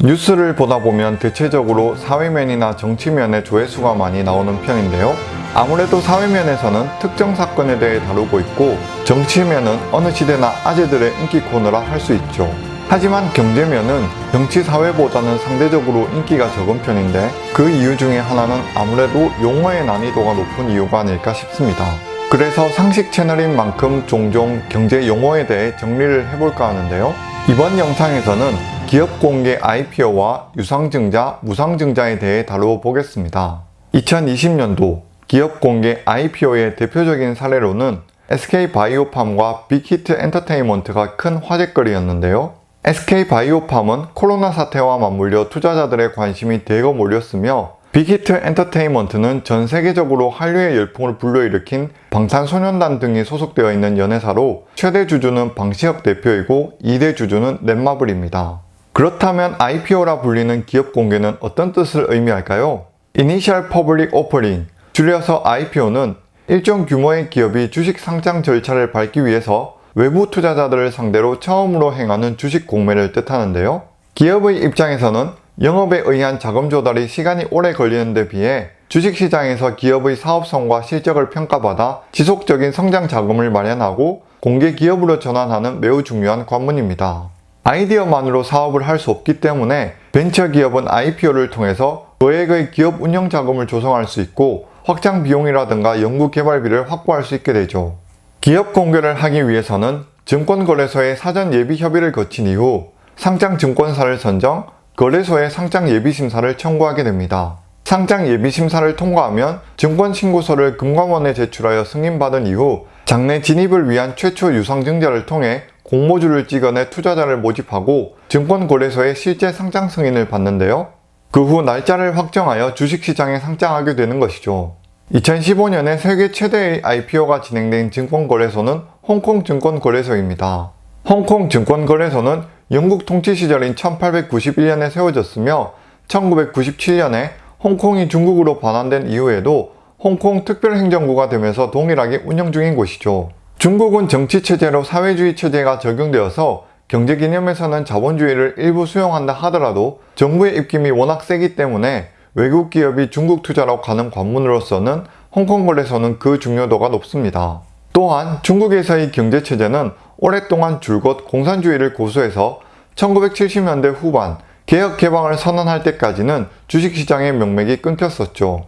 뉴스를 보다 보면 대체적으로 사회면이나 정치면에 조회수가 많이 나오는 편인데요. 아무래도 사회면에서는 특정 사건에 대해 다루고 있고 정치면은 어느 시대나 아재들의 인기 코너라 할 수 있죠. 하지만 경제면은 정치 사회보다는 상대적으로 인기가 적은 편인데 그 이유 중에 하나는 아무래도 용어의 난이도가 높은 이유가 아닐까 싶습니다. 그래서 상식 채널인 만큼 종종 경제 용어에 대해 정리를 해볼까 하는데요. 이번 영상에서는 기업 공개 IPO와 유상증자, 무상증자에 대해 다루어 보겠습니다. 2020년도 기업 공개 IPO의 대표적인 사례로는 SK바이오팜과 빅히트 엔터테인먼트가 큰 화제거리였는데요. SK바이오팜은 코로나 사태와 맞물려 투자자들의 관심이 대거 몰렸으며 빅히트 엔터테인먼트는 전 세계적으로 한류의 열풍을 불러일으킨 방탄소년단 등이 소속되어 있는 연예사로 최대 주주는 방시혁 대표이고 2대 주주는 넷마블입니다. 그렇다면 IPO라 불리는 기업 공개는 어떤 뜻을 의미할까요? Initial Public Offering, 줄여서 IPO는 일정 규모의 기업이 주식 상장 절차를 밟기 위해서 외부 투자자들을 상대로 처음으로 행하는 주식 공매를 뜻하는데요. 기업의 입장에서는 영업에 의한 자금 조달이 시간이 오래 걸리는 데 비해 주식시장에서 기업의 사업성과 실적을 평가받아 지속적인 성장 자금을 마련하고 공개 기업으로 전환하는 매우 중요한 관문입니다. 아이디어만으로 사업을 할 수 없기 때문에 벤처기업은 IPO를 통해서 거액의 기업 운영 자금을 조성할 수 있고 확장 비용이라든가 연구 개발비를 확보할 수 있게 되죠. 기업 공개를 하기 위해서는 증권거래소의 사전 예비 협의를 거친 이후 상장 증권사를 선정, 거래소의 상장 예비 심사를 청구하게 됩니다. 상장 예비 심사를 통과하면 증권신고서를 금감원에 제출하여 승인받은 이후 장내 진입을 위한 최초 유상증자를 통해 공모주를 찍어내 투자자를 모집하고 증권거래소의 실제 상장 승인을 받는데요. 그 후 날짜를 확정하여 주식시장에 상장하게 되는 것이죠. 2015년에 세계 최대의 IPO가 진행된 증권거래소는 홍콩증권거래소입니다. 홍콩증권거래소는 영국 통치 시절인 1891년에 세워졌으며 1997년에 홍콩이 중국으로 반환된 이후에도 홍콩 특별행정구가 되면서 동일하게 운영 중인 곳이죠. 중국은 정치체제로 사회주의 체제가 적용되어서 경제 개념에서는 자본주의를 일부 수용한다 하더라도 정부의 입김이 워낙 세기 때문에 외국 기업이 중국 투자로 가는 관문으로서는 홍콩 거래소는 그 중요도가 높습니다. 또한 중국에서의 경제체제는 오랫동안 줄곧 공산주의를 고수해서 1970년대 후반 개혁 개방을 선언할 때까지는 주식시장의 명맥이 끊겼었죠.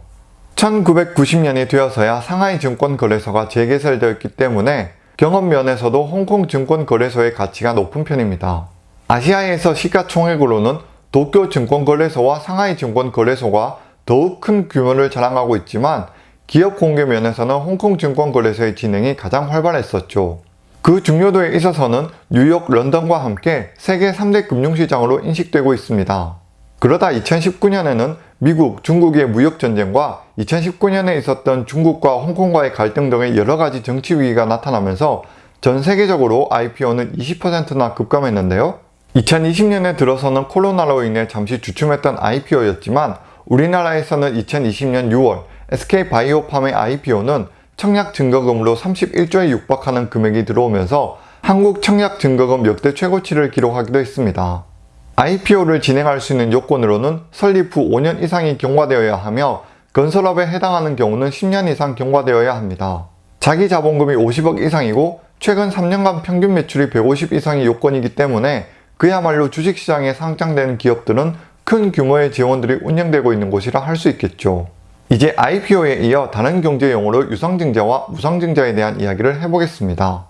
1990년이 되어서야 상하이 증권거래소가 재개설되었기 때문에 경험면에서도 홍콩 증권거래소의 가치가 높은 편입니다. 아시아에서 시가총액으로는 도쿄 증권거래소와 상하이 증권거래소가 더욱 큰 규모를 자랑하고 있지만 기업 공개 면에서는 홍콩 증권거래소의 진행이 가장 활발했었죠. 그 중요도에 있어서는 뉴욕, 런던과 함께 세계 3대 금융시장으로 인식되고 있습니다. 그러다 2019년에는 미국, 중국의 무역전쟁과 2019년에 있었던 중국과 홍콩과의 갈등 등의 여러가지 정치 위기가 나타나면서 전 세계적으로 IPO는 20%나 급감했는데요. 2020년에 들어서는 코로나로 인해 잠시 주춤했던 IPO였지만 우리나라에서는 2020년 6월 SK바이오팜의 IPO는 청약 증거금으로 31조에 육박하는 금액이 들어오면서 한국 청약 증거금 역대 최고치를 기록하기도 했습니다. IPO를 진행할 수 있는 요건으로는 설립 후 5년 이상이 경과되어야 하며 건설업에 해당하는 경우는 10년 이상 경과되어야 합니다. 자기 자본금이 50억 이상이고 최근 3년간 평균 매출이 150 이상이 요건이기 때문에 그야말로 주식시장에 상장되는 기업들은 큰 규모의 지원들이 운영되고 있는 곳이라 할 수 있겠죠. 이제 IPO에 이어 다른 경제 용어로 유상증자와 무상증자에 대한 이야기를 해보겠습니다.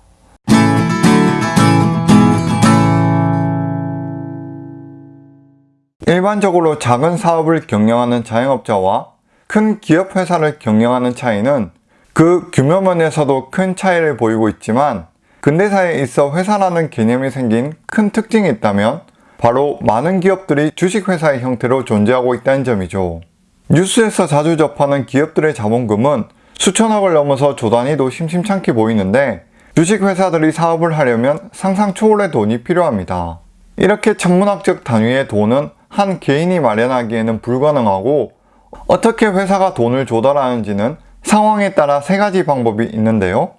일반적으로 작은 사업을 경영하는 자영업자와 큰 기업 회사를 경영하는 차이는 그 규모면에서도 큰 차이를 보이고 있지만 근대사에 있어 회사라는 개념이 생긴 큰 특징이 있다면 바로 많은 기업들이 주식회사의 형태로 존재하고 있다는 점이죠. 뉴스에서 자주 접하는 기업들의 자본금은 수천억을 넘어서 조단위도 심심찮게 보이는데 주식회사들이 사업을 하려면 상상 초월의 돈이 필요합니다. 이렇게 천문학적 단위의 돈은 한 개인이 마련하기에는 불가능하고 어떻게 회사가 돈을 조달하는지는 상황에 따라 세 가지 방법이 있는데요.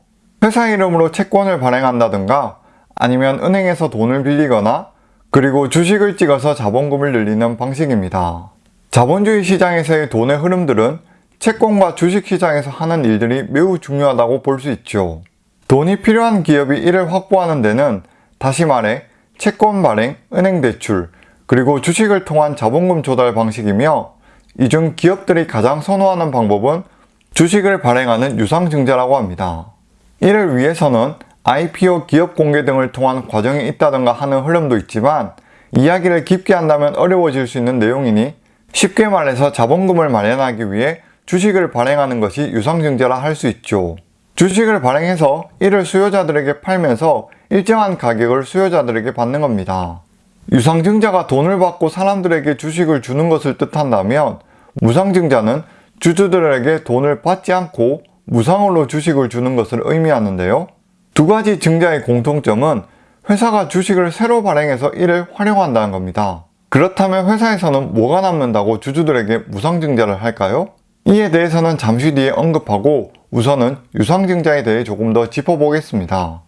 회사 이름으로 채권을 발행한다든가 아니면 은행에서 돈을 빌리거나 그리고 주식을 찍어서 자본금을 늘리는 방식입니다. 자본주의 시장에서의 돈의 흐름들은 채권과 주식 시장에서 하는 일들이 매우 중요하다고 볼 수 있죠. 돈이 필요한 기업이 이를 확보하는 데는 다시 말해 채권 발행, 은행 대출, 그리고 주식을 통한 자본금 조달 방식이며 이 중 기업들이 가장 선호하는 방법은 주식을 발행하는 유상증자라고 합니다. 이를 위해서는 IPO 기업 공개 등을 통한 과정이 있다던가 하는 흐름도 있지만 이야기를 깊게 한다면 어려워질 수 있는 내용이니 쉽게 말해서 자본금을 마련하기 위해 주식을 발행하는 것이 유상증자라 할 수 있죠. 주식을 발행해서 이를 수요자들에게 팔면서 일정한 가격을 수요자들에게 받는 겁니다. 유상증자가 돈을 받고 사람들에게 주식을 주는 것을 뜻한다면 무상증자는 주주들에게 돈을 받지 않고 무상으로 주식을 주는 것을 의미하는데요. 두 가지 증자의 공통점은 회사가 주식을 새로 발행해서 이를 활용한다는 겁니다. 그렇다면 회사에서는 뭐가 남는다고 주주들에게 무상증자를 할까요? 이에 대해서는 잠시 뒤에 언급하고 우선은 유상증자에 대해 조금 더 짚어보겠습니다.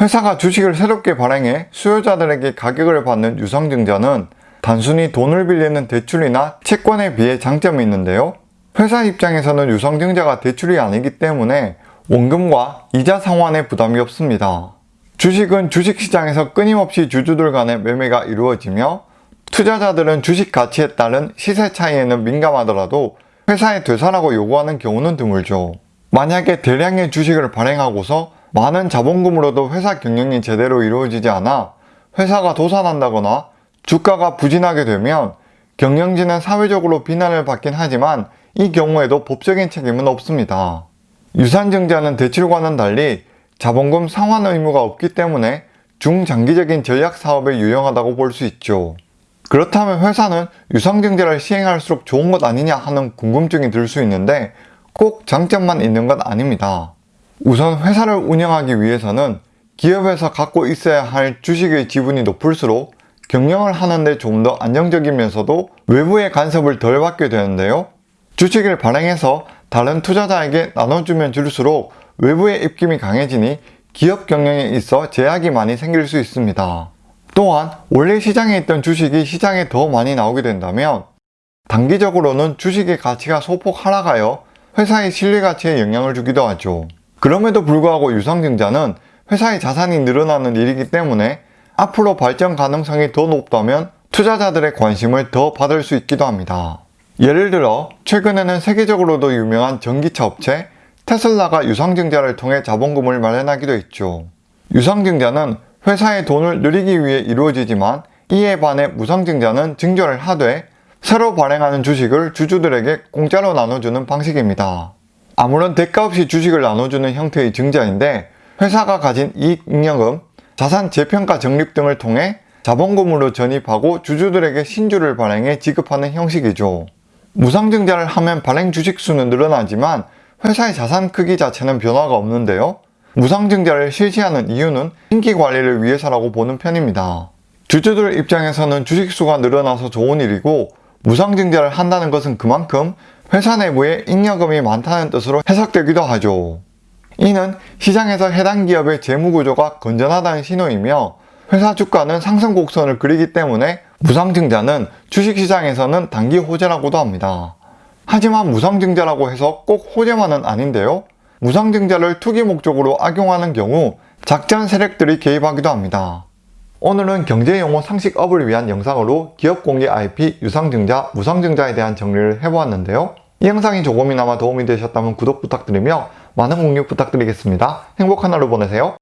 회사가 주식을 새롭게 발행해 수요자들에게 가격을 받는 유상증자는 단순히 돈을 빌리는 대출이나 채권에 비해 장점이 있는데요. 회사 입장에서는 유상증자가 대출이 아니기 때문에 원금과 이자 상환에 부담이 없습니다. 주식은 주식시장에서 끊임없이 주주들 간의 매매가 이루어지며 투자자들은 주식 가치에 따른 시세 차이에는 민감하더라도 회사에 되살라고 요구하는 경우는 드물죠. 만약에 대량의 주식을 발행하고서 많은 자본금으로도 회사 경영이 제대로 이루어지지 않아 회사가 도산한다거나 주가가 부진하게 되면 경영진은 사회적으로 비난을 받긴 하지만 이 경우에도 법적인 책임은 없습니다. 유산증자는 대출과는 달리 자본금 상환 의무가 없기 때문에 중장기적인 전략 사업에 유용하다고 볼 수 있죠. 그렇다면 회사는 유상증자를 시행할수록 좋은 것 아니냐 하는 궁금증이 들 수 있는데 꼭 장점만 있는 건 아닙니다. 우선 회사를 운영하기 위해서는 기업에서 갖고 있어야 할 주식의 지분이 높을수록 경영을 하는데 좀 더 안정적이면서도 외부의 간섭을 덜 받게 되는데요. 주식을 발행해서 다른 투자자에게 나눠주면 줄수록 외부의 입김이 강해지니 기업 경영에 있어 제약이 많이 생길 수 있습니다. 또한 원래 시장에 있던 주식이 시장에 더 많이 나오게 된다면 단기적으로는 주식의 가치가 소폭 하락하여 회사의 실리 가치에 영향을 주기도 하죠. 그럼에도 불구하고 유상증자는 회사의 자산이 늘어나는 일이기 때문에 앞으로 발전 가능성이 더 높다면 투자자들의 관심을 더 받을 수 있기도 합니다. 예를 들어 최근에는 세계적으로도 유명한 전기차 업체 테슬라가 유상증자를 통해 자본금을 마련하기도 했죠. 유상증자는 회사의 돈을 늘리기 위해 이루어지지만 이에 반해 무상증자는 증조를 하되 새로 발행하는 주식을 주주들에게 공짜로 나눠주는 방식입니다. 아무런 대가 없이 주식을 나눠주는 형태의 증자인데 회사가 가진 이익 잉여금, 자산 재평가 적립 등을 통해 자본금으로 전입하고 주주들에게 신주를 발행해 지급하는 형식이죠. 무상증자를 하면 발행 주식 수는 늘어나지만 회사의 자산 크기 자체는 변화가 없는데요. 무상증자를 실시하는 이유는 인기 관리를 위해서라고 보는 편입니다. 주주들 입장에서는 주식수가 늘어나서 좋은 일이고 무상증자를 한다는 것은 그만큼 회사 내부에 잉여금이 많다는 뜻으로 해석되기도 하죠. 이는 시장에서 해당 기업의 재무구조가 건전하다는 신호이며 회사 주가는 상승 곡선을 그리기 때문에 무상증자는 주식시장에서는 단기 호재라고도 합니다. 하지만 무상증자라고 해서 꼭 호재만은 아닌데요. 무상증자를 투기 목적으로 악용하는 경우 작전 세력들이 개입하기도 합니다. 오늘은 경제용어 상식업을 위한 영상으로 기업 공개 IP, 유상증자, 무상증자에 대한 정리를 해보았는데요. 이 영상이 조금이나마 도움이 되셨다면 구독 부탁드리며 많은 공유 부탁드리겠습니다. 행복한 하루 보내세요.